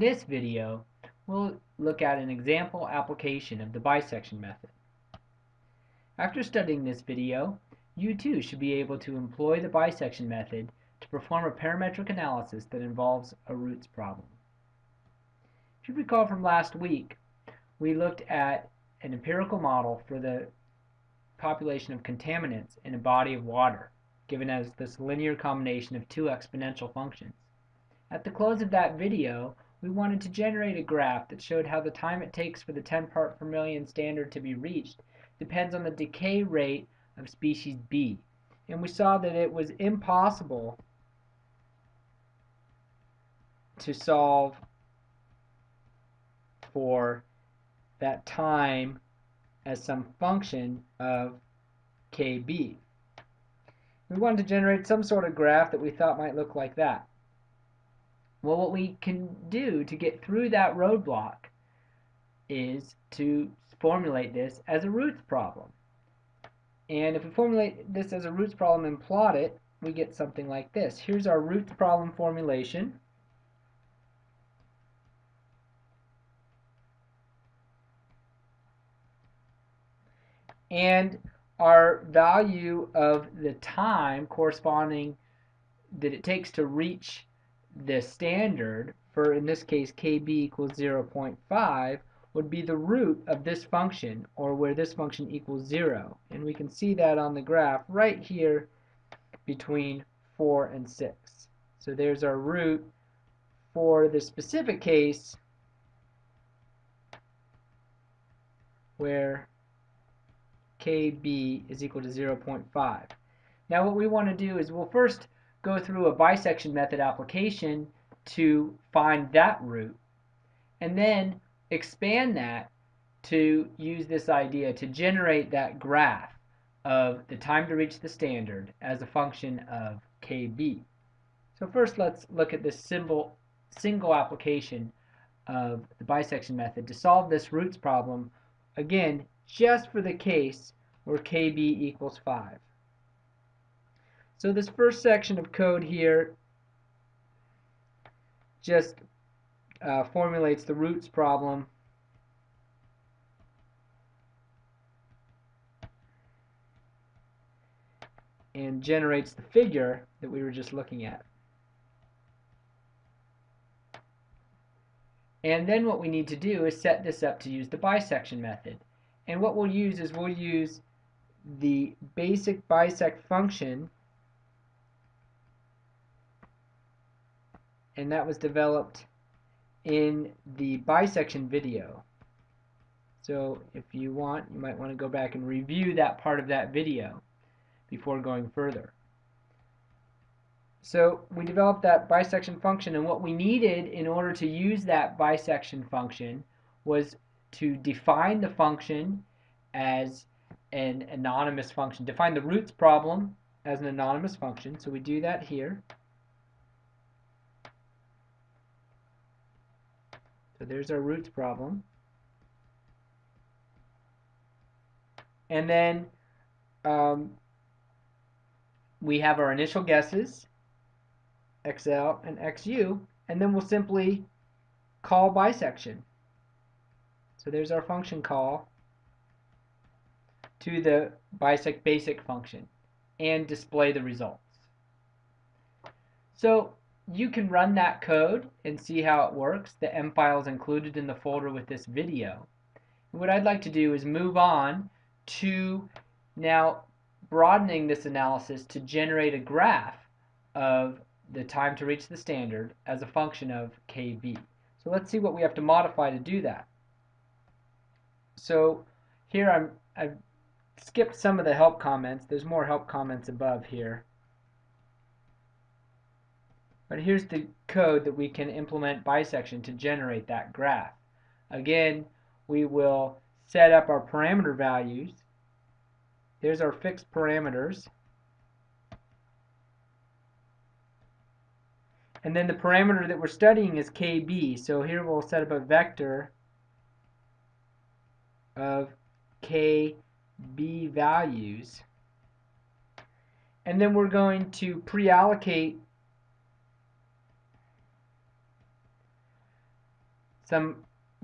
this video, we'll look at an example application of the bisection method. After studying this video, you too should be able to employ the bisection method to perform a parametric analysis that involves a roots problem. If you recall from last week, we looked at an empirical model for the population of contaminants in a body of water, given as this linear combination of two exponential functions. At the close of that video, we wanted to generate a graph that showed how the time it takes for the 10 part per million standard to be reached depends on the decay rate of species B. And we saw that it was impossible to solve for that time as some function of KB. We wanted to generate some sort of graph that we thought might look like that. Well, what we can do to get through that roadblock is to formulate this as a roots problem. And if we formulate this as a roots problem and plot it, we get something like this. Here's our roots problem formulation. And our value of the time corresponding that it takes to reach the standard for, in this case, kb equals 0.5 would be the root of this function, or where this function equals 0. And we can see that on the graph right here between 4 and 6. So there's our root for the specific case where kb is equal to 0.5. Now what we want to do is we'll first go through a bisection method application to find that root and then expand that to use this idea to generate that graph of the time to reach the standard as a function of KB. So first let's look at this symbol, single application of the bisection method to solve this roots problem again just for the case where KB equals 5. So this first section of code here just uh, formulates the roots problem and generates the figure that we were just looking at. And then what we need to do is set this up to use the bisection method. And what we'll use is we'll use the basic bisect function and that was developed in the bisection video. So if you want, you might want to go back and review that part of that video before going further. So we developed that bisection function and what we needed in order to use that bisection function was to define the function as an anonymous function. Define the roots problem as an anonymous function. So we do that here. So there's our roots problem. And then um, we have our initial guesses, XL and XU, and then we'll simply call bisection. So there's our function call to the bisect basic function and display the results. So you can run that code and see how it works. The M file is included in the folder with this video. What I'd like to do is move on to now broadening this analysis to generate a graph of the time to reach the standard as a function of KB. So let's see what we have to modify to do that. So here I'm, I've skipped some of the help comments. There's more help comments above here. But here's the code that we can implement bisection to generate that graph. Again, we will set up our parameter values. There's our fixed parameters. And then the parameter that we're studying is KB. So here we'll set up a vector of KB values. And then we're going to pre-allocate some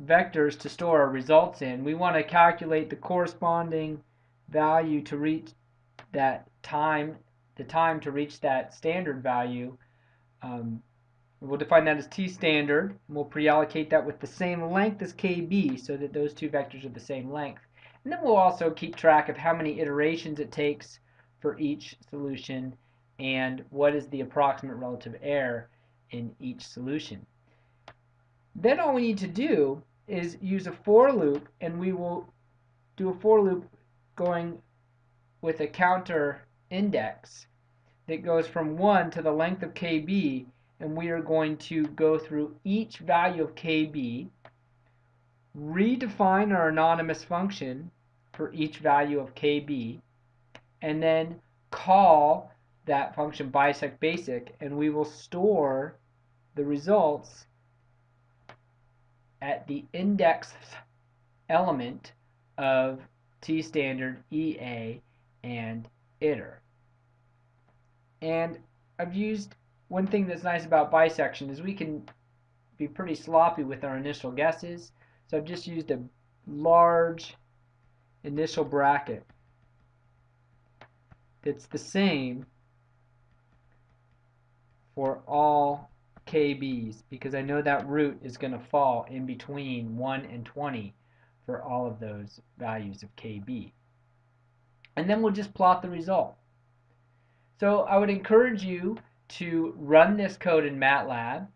vectors to store our results in. We want to calculate the corresponding value to reach that time, the time to reach that standard value. Um, we'll define that as t standard. And we'll pre-allocate that with the same length as kb so that those two vectors are the same length. And then we'll also keep track of how many iterations it takes for each solution and what is the approximate relative error in each solution. Then all we need to do is use a for loop and we will do a for loop going with a counter index that goes from 1 to the length of kb and we are going to go through each value of kb redefine our anonymous function for each value of kb and then call that function bisect basic and we will store the results at the index element of T standard, EA, and iter. And I've used one thing that's nice about bisection is we can be pretty sloppy with our initial guesses. So I've just used a large initial bracket that's the same for all KBs because I know that root is going to fall in between 1 and 20 for all of those values of KB. And then we'll just plot the result. So I would encourage you to run this code in MATLAB,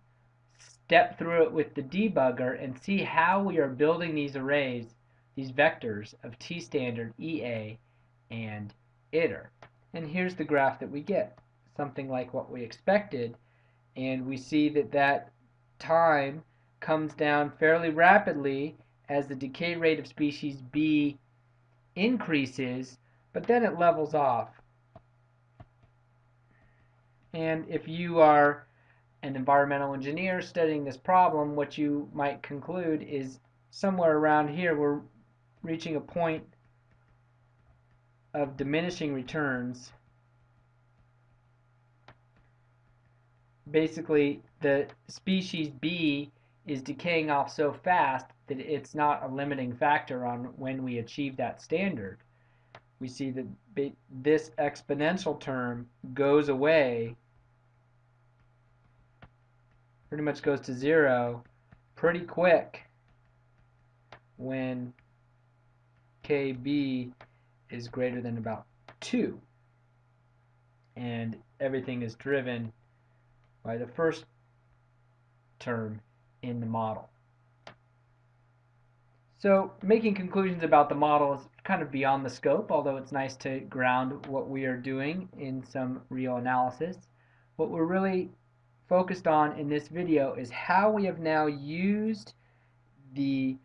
step through it with the debugger, and see how we are building these arrays, these vectors of t-standard, EA, and iter. And here's the graph that we get, something like what we expected, and we see that that time comes down fairly rapidly as the decay rate of species B increases, but then it levels off. And if you are an environmental engineer studying this problem, what you might conclude is somewhere around here we're reaching a point of diminishing returns basically the species B is decaying off so fast that it's not a limiting factor on when we achieve that standard. We see that this exponential term goes away, pretty much goes to zero pretty quick when KB is greater than about 2 and everything is driven by the first term in the model. So making conclusions about the model is kind of beyond the scope, although it's nice to ground what we are doing in some real analysis. What we're really focused on in this video is how we have now used the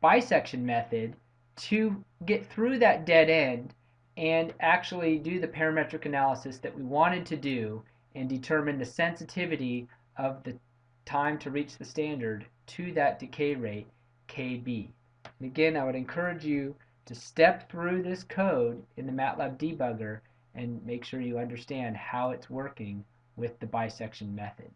bisection method to get through that dead end and actually do the parametric analysis that we wanted to do and determine the sensitivity of the time to reach the standard to that decay rate KB. And again, I would encourage you to step through this code in the MATLAB debugger and make sure you understand how it's working with the bisection method.